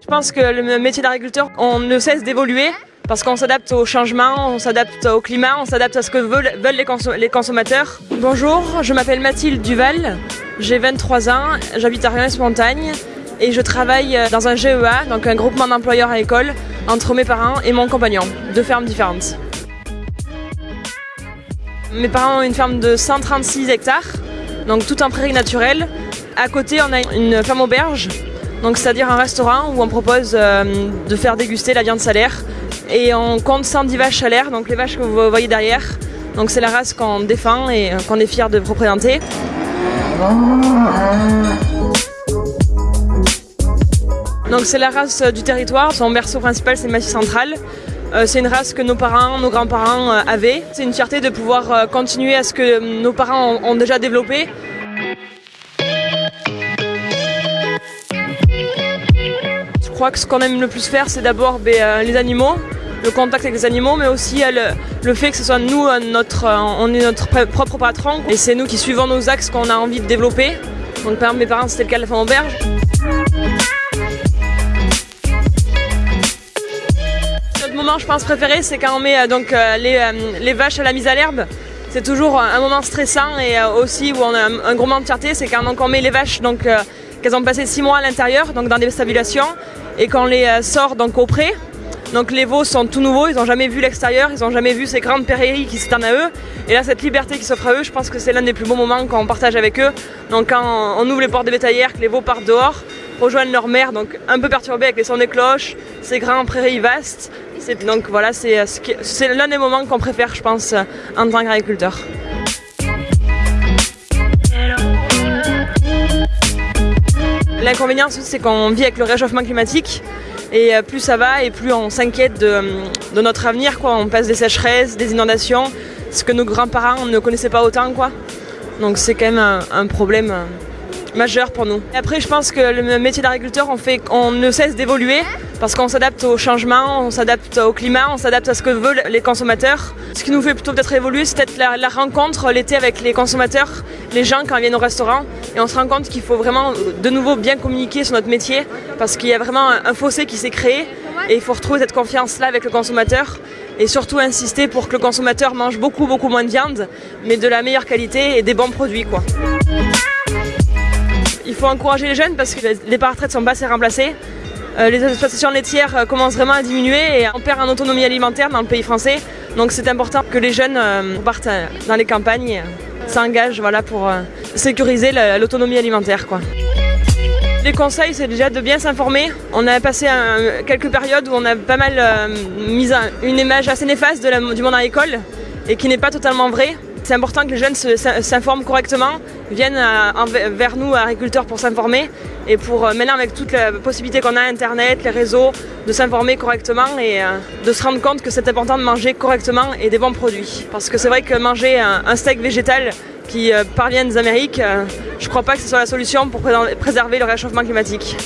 Je pense que le métier d'agriculteur, on ne cesse d'évoluer parce qu'on s'adapte au changement, on s'adapte au climat, on s'adapte à ce que veulent, les, consommateurs. Bonjour, je m'appelle Mathilde Duval, j'ai 23 ans, j'habite à Reims-Montagne et je travaille dans un GEA, donc un groupement d'employeurs à l'école, entre mes parents et mon compagnon, deux fermes différentes. Mes parents ont une ferme de 136 hectares, donc tout en prairie naturelle. À côté, on a une ferme auberge, donc c'est-à-dire un restaurant où on propose euh, de faire déguster la viande salaire. Et on compte 110 vaches salaires, donc les vaches que vous voyez derrière. Donc c'est la race qu'on défend et qu'on est fier de représenter. Donc c'est la race du territoire, son berceau principal c'est le Massif Central. Euh, c'est une race que nos parents, nos grands-parents euh, avaient. C'est une fierté de pouvoir euh, continuer à ce que nos parents ont déjà développé. Crois que ce qu'on aime le plus faire, c'est d'abord ben, les animaux, le contact avec les animaux, mais aussi le, fait que ce soit nous, notre, on est notre propre patron, et c'est nous qui suivons nos axes qu'on a envie de développer. Donc par exemple, mes parents, c'était le cas de la femme auberge. moment, je pense, préféré, c'est quand on met euh, donc, euh, euh, les, vaches à la mise à l'herbe. C'est toujours un moment stressant et aussi où on a un, gros moment de fierté, c'est quand on met les vaches, donc qu'elles ont passé six mois à l'intérieur, donc dans des stabulations, et qu'on les sort donc au pré. Donc les veaux sont tout nouveaux, ils n'ont jamais vu l'extérieur, ils n'ont jamais vu ces grandes prairies qui s'étendent à eux. Et là, cette liberté qui s'offre à eux, je pense que c'est l'un des plus beaux moments qu'on partage avec eux. Donc quand on ouvre les portes des bétaillères, que les veaux partent dehors, rejoignent leur mère, donc un peu perturbés avec les sons des cloches, ces grandes prairies vastes, donc voilà, c'est l'un des moments qu'on préfère, je pense, en tant qu'agriculteur. L'inconvénient, c'est qu'on vit avec le réchauffement climatique et euh, plus ça va et plus on s'inquiète de, notre avenir. On passe des sécheresses, des inondations, ce que nos grands-parents ne connaissaient pas autant. Donc c'est quand même un, problème euh, majeur pour nous. après, je pense que le métier d'agriculteur, on ne cesse d'évoluer parce qu'on s'adapte au changement, on s'adapte au climat, on s'adapte à ce que veulent les consommateurs. Ce qui nous fait plutôt peut-être évoluer, c'est peut-être la, rencontre l'été avec les consommateurs, les gens quand ils viennent au restaurant. Et on se rend compte qu'il faut vraiment de nouveau bien communiquer sur notre métier parce qu'il y a vraiment un, fossé qui s'est créé et il faut retrouver cette confiance-là avec le consommateur et surtout insister pour que le consommateur mange beaucoup beaucoup moins de viande mais de la meilleure qualité et des bons produits. Quoi. Il faut encourager les jeunes parce que les parts retraite sont pas assez remplacées. Euh, les exploitations laitières euh, commencent vraiment à diminuer et on perd en autonomie alimentaire dans le pays français. Donc c'est important que les jeunes euh, partent dans les campagnes et s'engagent voilà, pour sécuriser l'autonomie alimentaire. Quoi. Les conseils, c'est déjà de bien s'informer. On a passé quelques périodes où on a pas mal mis une image assez néfaste du monde agricole et qui n'est pas totalement vraie. C'est important que les jeunes s'informent correctement, viennent vers nous, agriculteurs, pour s'informer et pour euh, maintenant avec toutes les possibilités qu'on a, Internet, les réseaux, de s'informer correctement et euh, de se rendre compte que c'est important de manger correctement et des bons produits. Parce que c'est vrai que manger un steak végétal qui euh, parvient des Amériques, je ne crois pas que ce soit la solution pour préserver le réchauffement climatique.